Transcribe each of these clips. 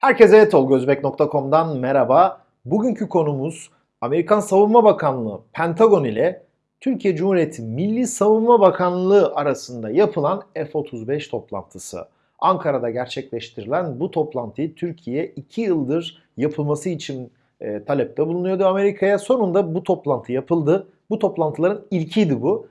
Herkese tolgozbek.com'dan merhaba. Bugünkü konumuz Amerikan Savunma Bakanlığı Pentagon ile Türkiye Cumhuriyeti Milli Savunma Bakanlığı arasında yapılan F-35 toplantısı. Ankara'da gerçekleştirilen bu toplantıyı Türkiye 2 yıldır yapılması için e, talepte bulunuyordu Amerika'ya. Sonunda bu toplantı yapıldı. Bu toplantıların ilkiydi bu.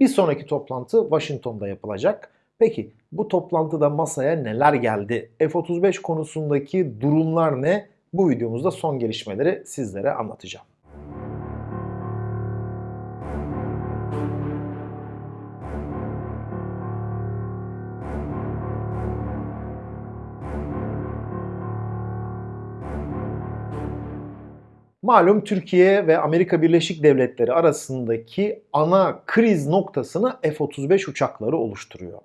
Bir sonraki toplantı Washington'da yapılacak. Peki bu toplantıda masaya neler geldi? F-35 konusundaki durumlar ne? Bu videomuzda son gelişmeleri sizlere anlatacağım. Malum Türkiye ve Amerika Birleşik Devletleri arasındaki ana kriz noktasını F-35 uçakları oluşturuyor.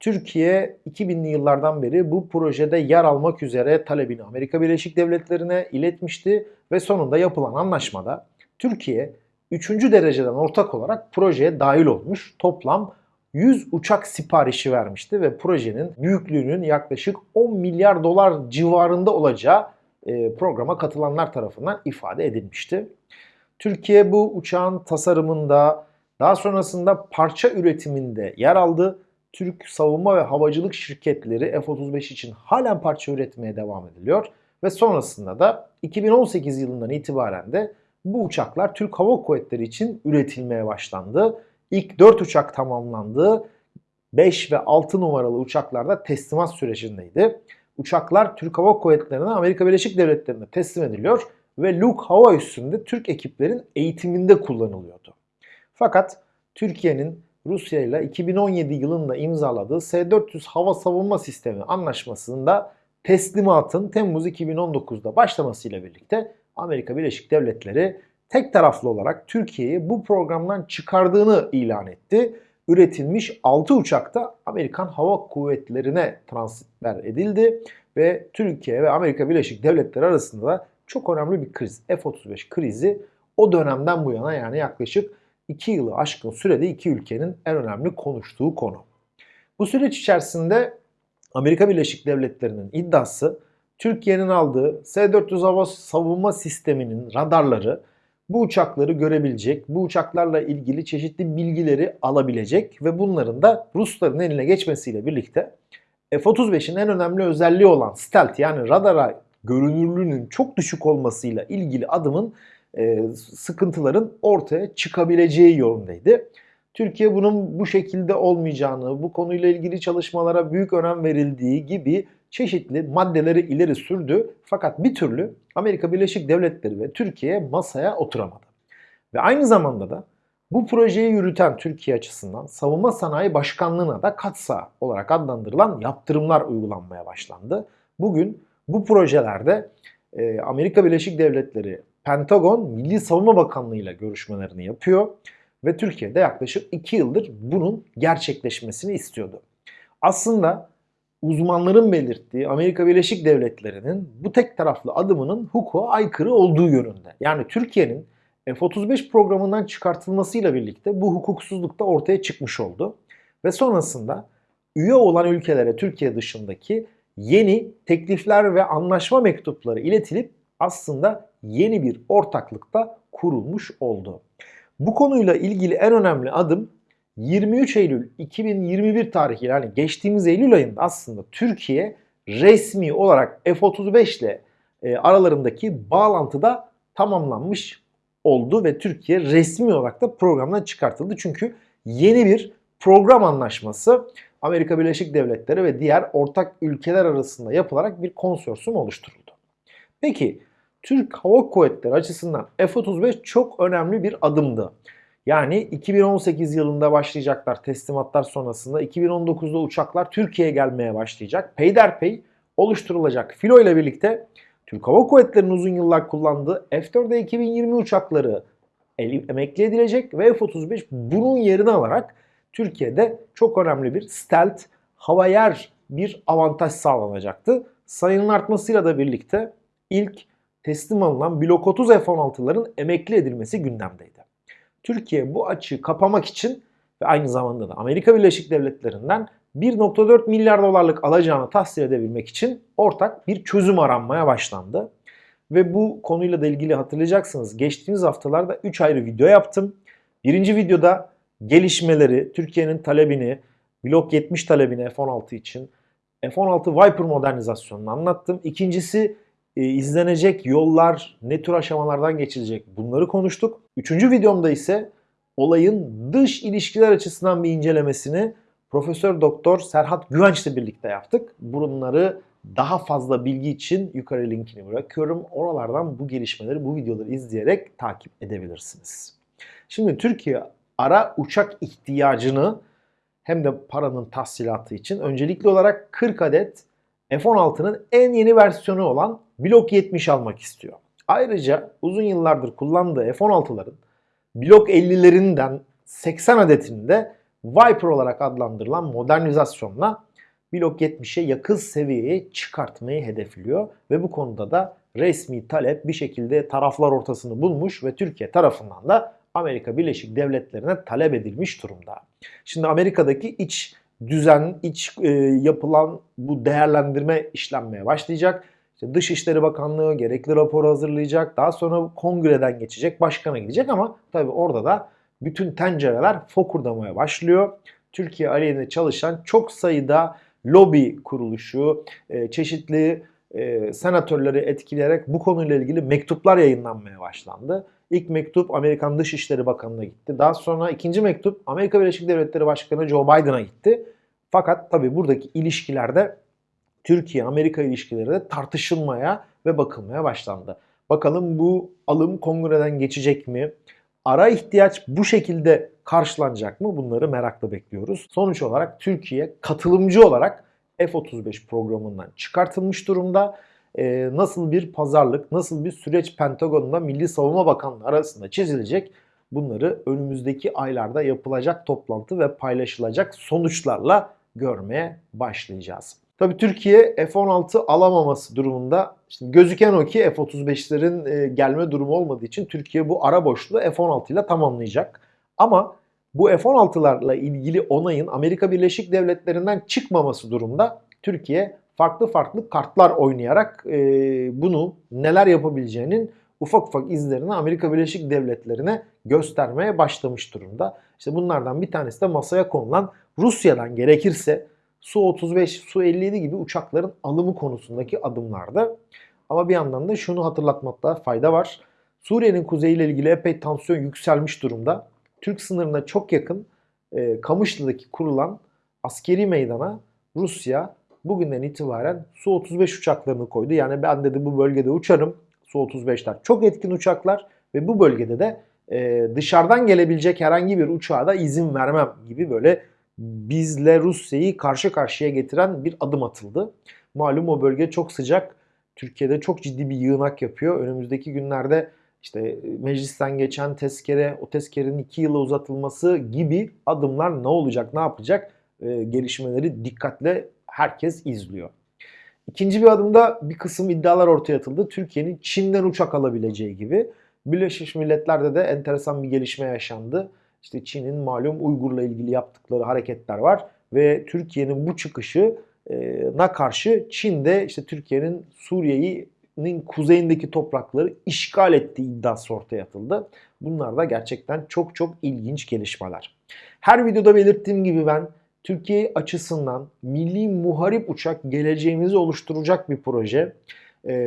Türkiye 2000'li yıllardan beri bu projede yer almak üzere talebini Amerika Birleşik Devletleri'ne iletmişti ve sonunda yapılan anlaşmada Türkiye 3. dereceden ortak olarak projeye dahil olmuş. Toplam 100 uçak siparişi vermişti ve projenin büyüklüğünün yaklaşık 10 milyar dolar civarında olacağı e, programa katılanlar tarafından ifade edilmişti. Türkiye bu uçağın tasarımında, daha sonrasında parça üretiminde yer aldı. Türk savunma ve havacılık şirketleri F-35 için halen parça üretmeye devam ediliyor. Ve sonrasında da 2018 yılından itibaren de bu uçaklar Türk Hava Kuvvetleri için üretilmeye başlandı. İlk 4 uçak tamamlandı. 5 ve 6 numaralı uçaklarda teslimat sürecindeydi uçaklar Türk Hava Kuvvetleri'ne Amerika Birleşik Devletleri'ne teslim ediliyor ve Luke hava üssünde Türk ekiplerin eğitiminde kullanılıyordu. Fakat Türkiye'nin Rusya ile 2017 yılında imzaladığı S-400 hava savunma sistemi anlaşmasında teslimatın Temmuz 2019'da başlamasıyla birlikte Amerika Birleşik Devletleri tek taraflı olarak Türkiye'yi bu programdan çıkardığını ilan etti üretilmiş 6 uçak da Amerikan Hava Kuvvetleri'ne transfer edildi ve Türkiye ve Amerika Birleşik Devletleri arasında da çok önemli bir kriz. F-35 krizi o dönemden bu yana yani yaklaşık 2 yılı aşkın sürede iki ülkenin en önemli konuştuğu konu. Bu süreç içerisinde Amerika Birleşik Devletleri'nin iddiası Türkiye'nin aldığı S-400 hava savunma sisteminin radarları bu uçakları görebilecek, bu uçaklarla ilgili çeşitli bilgileri alabilecek ve bunların da Rusların eline geçmesiyle birlikte F-35'in en önemli özelliği olan stealth yani radara görünürlüğünün çok düşük olmasıyla ilgili adımın e, sıkıntıların ortaya çıkabileceği yolundaydı. Türkiye bunun bu şekilde olmayacağını, bu konuyla ilgili çalışmalara büyük önem verildiği gibi çeşitli maddeleri ileri sürdü. Fakat bir türlü Amerika Birleşik Devletleri ve Türkiye masaya oturamadı. Ve aynı zamanda da bu projeyi yürüten Türkiye açısından Savunma Sanayi Başkanlığı'na da katsa olarak adlandırılan yaptırımlar uygulanmaya başlandı. Bugün bu projelerde e, Amerika Birleşik Devletleri Pentagon Milli Savunma Bakanlığı ile görüşmelerini yapıyor ve Türkiye'de yaklaşık 2 yıldır bunun gerçekleşmesini istiyordu. Aslında uzmanların belirttiği Amerika Birleşik Devletleri'nin bu tek taraflı adımının hukuka aykırı olduğu yönünde. Yani Türkiye'nin F-35 programından çıkartılmasıyla birlikte bu hukuksuzluk da ortaya çıkmış oldu. Ve sonrasında üye olan ülkelere Türkiye dışındaki yeni teklifler ve anlaşma mektupları iletilip aslında yeni bir ortaklıkta kurulmuş oldu. Bu konuyla ilgili en önemli adım 23 Eylül 2021 tarihi yani geçtiğimiz Eylül ayında aslında Türkiye resmi olarak F-35 ile e, aralarındaki bağlantıda tamamlanmış oldu ve Türkiye resmi olarak da programdan çıkartıldı. Çünkü yeni bir program anlaşması Amerika Birleşik Devletleri ve diğer ortak ülkeler arasında yapılarak bir konsorsiyum oluşturuldu. Peki Türk Hava Kuvvetleri açısından F-35 çok önemli bir adımdı. Yani 2018 yılında başlayacaklar teslimatlar sonrasında 2019'da uçaklar Türkiye'ye gelmeye başlayacak. Peyderpey oluşturulacak filo ile birlikte Türk Hava Kuvvetleri'nin uzun yıllar kullandığı F-4'e 2020 uçakları emekli edilecek ve F-35 bunun yerini alarak Türkiye'de çok önemli bir stealth hava yer bir avantaj sağlanacaktı. Sayının artmasıyla da birlikte ilk teslim alınan Blok 30 F-16'ların emekli edilmesi gündemdeydi. Türkiye bu açığı kapamak için ve aynı zamanda da Amerika Birleşik Devletleri'nden 1.4 milyar dolarlık alacağını tahsil edebilmek için ortak bir çözüm aranmaya başlandı. Ve bu konuyla da ilgili hatırlayacaksınız. Geçtiğimiz haftalarda 3 ayrı video yaptım. Birinci videoda gelişmeleri, Türkiye'nin talebini, Blok 70 talebini F-16 için, F-16 Viper modernizasyonunu anlattım. İkincisi e, izlenecek yollar, ne tür aşamalardan geçilecek bunları konuştuk. Üçüncü videomda ise olayın dış ilişkiler açısından bir incelemesini Profesör Doktor Serhat Güvenç ile birlikte yaptık. Bunları daha fazla bilgi için yukarı linkini bırakıyorum. Oralardan bu gelişmeleri, bu videoları izleyerek takip edebilirsiniz. Şimdi Türkiye ara uçak ihtiyacını hem de paranın tahsilatı için öncelikli olarak 40 adet F-16'nın en yeni versiyonu olan Blok 70 almak istiyor. Ayrıca uzun yıllardır kullandığı F-16'ların Blok 50'lerinden 80 adetini de Viper olarak adlandırılan modernizasyonla Blok 70'e yakın seviyeye çıkartmayı hedefliyor ve bu konuda da resmi talep bir şekilde taraflar ortasını bulmuş ve Türkiye tarafından da Amerika Birleşik Devletleri'ne talep edilmiş durumda. Şimdi Amerika'daki iç düzen, iç e, yapılan bu değerlendirme işlenmeye başlayacak. İşte Dışişleri Bakanlığı gerekli raporu hazırlayacak. Daha sonra kongreden geçecek, başkana gidecek ama tabii orada da bütün tencereler fokurdamaya başlıyor. Türkiye aleyhine çalışan çok sayıda lobi kuruluşu, e, çeşitli e, senatörleri etkileyerek bu konuyla ilgili mektuplar yayınlanmaya başlandı. İlk mektup Amerikan Dışişleri Bakanı'na gitti. Daha sonra ikinci mektup Amerika Birleşik Devletleri Başkanı Joe Biden'a gitti. Fakat tabii buradaki ilişkilerde Türkiye-Amerika ilişkileri de tartışılmaya ve bakılmaya başlandı. Bakalım bu alım kongreden geçecek mi? Ara ihtiyaç bu şekilde karşılanacak mı? Bunları merakla bekliyoruz. Sonuç olarak Türkiye katılımcı olarak F-35 programından çıkartılmış durumda. Ee, nasıl bir pazarlık, nasıl bir süreç Pentagon'la Milli Savunma Bakanlığı arasında çizilecek? Bunları önümüzdeki aylarda yapılacak toplantı ve paylaşılacak sonuçlarla görmeye başlayacağız. Tabi Türkiye F-16 alamaması durumunda şimdi gözüken o ki F-35'lerin e, gelme durumu olmadığı için Türkiye bu ara boşluğu F-16 ile tamamlayacak. Ama bu F-16'larla ilgili onayın Amerika Birleşik Devletleri'nden çıkmaması durumda Türkiye farklı farklı kartlar oynayarak e, bunu neler yapabileceğinin ufak ufak izlerini Amerika Birleşik Devletleri'ne göstermeye başlamış durumda. İşte bunlardan bir tanesi de masaya konulan Rusya'dan gerekirse Su-35, Su-57 gibi uçakların alımı konusundaki adımlarda. Ama bir yandan da şunu hatırlatmakta fayda var. Suriye'nin kuzeyiyle ilgili epey tansiyon yükselmiş durumda. Türk sınırına çok yakın e, Kamışlı'daki kurulan askeri meydana Rusya bugünden itibaren Su-35 uçaklarını koydu. Yani ben dedi bu bölgede uçarım. Su-35'ler çok etkin uçaklar ve bu bölgede de e, dışarıdan gelebilecek herhangi bir uçağa da izin vermem gibi böyle bizle Rusya'yı karşı karşıya getiren bir adım atıldı. Malum o bölge çok sıcak. Türkiye'de çok ciddi bir yığınak yapıyor. Önümüzdeki günlerde işte meclisten geçen tezkere, o tezkerenin iki yıla uzatılması gibi adımlar ne olacak, ne yapacak e, gelişmeleri dikkatle herkes izliyor. İkinci bir adımda bir kısım iddialar ortaya atıldı. Türkiye'nin Çin'den uçak alabileceği gibi. Birleşmiş Milletler'de de enteresan bir gelişme yaşandı. İşte Çin'in malum Uygur'la ilgili yaptıkları hareketler var ve Türkiye'nin bu çıkışı na karşı Çin'de işte Türkiye'nin Suriye'nin kuzeyindeki toprakları işgal ettiği iddiası ortaya atıldı. Bunlar da gerçekten çok çok ilginç gelişmeler. Her videoda belirttiğim gibi ben Türkiye açısından milli muharip uçak geleceğimizi oluşturacak bir proje.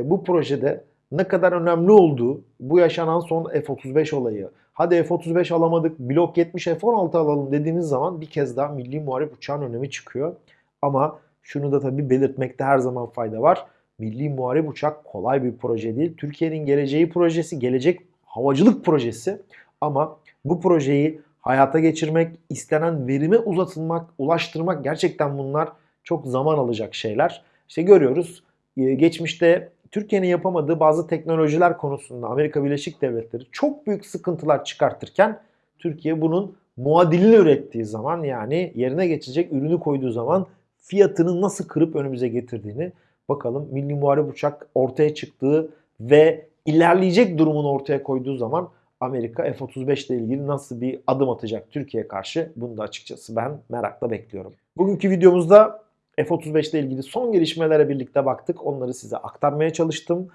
bu projede ne kadar önemli olduğu, bu yaşanan son F-35 olayı, hadi F-35 alamadık, blok 70 F-16 alalım dediğiniz zaman bir kez daha milli muharip uçağın önemi çıkıyor. Ama şunu da tabii belirtmekte her zaman fayda var. Milli muharip uçak kolay bir proje değil. Türkiye'nin geleceği projesi, gelecek havacılık projesi. Ama bu projeyi hayata geçirmek, istenen verime uzatılmak, ulaştırmak gerçekten bunlar çok zaman alacak şeyler. İşte görüyoruz geçmişte Türkiye'nin yapamadığı bazı teknolojiler konusunda Amerika Birleşik Devletleri çok büyük sıkıntılar çıkartırken Türkiye bunun muadilini ürettiği zaman yani yerine geçecek ürünü koyduğu zaman fiyatını nasıl kırıp önümüze getirdiğini bakalım Milli Muharip Uçak ortaya çıktığı ve ilerleyecek durumunu ortaya koyduğu zaman Amerika F-35 ile ilgili nasıl bir adım atacak Türkiye karşı? Bunu da açıkçası ben merakla bekliyorum. Bugünkü videomuzda F-35 ile ilgili son gelişmelere birlikte baktık. Onları size aktarmaya çalıştım.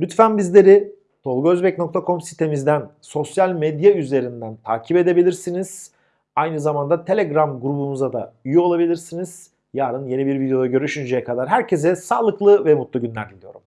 Lütfen bizleri tolgozbek.com sitemizden sosyal medya üzerinden takip edebilirsiniz. Aynı zamanda Telegram grubumuza da üye olabilirsiniz. Yarın yeni bir videoda görüşünceye kadar herkese sağlıklı ve mutlu günler diliyorum.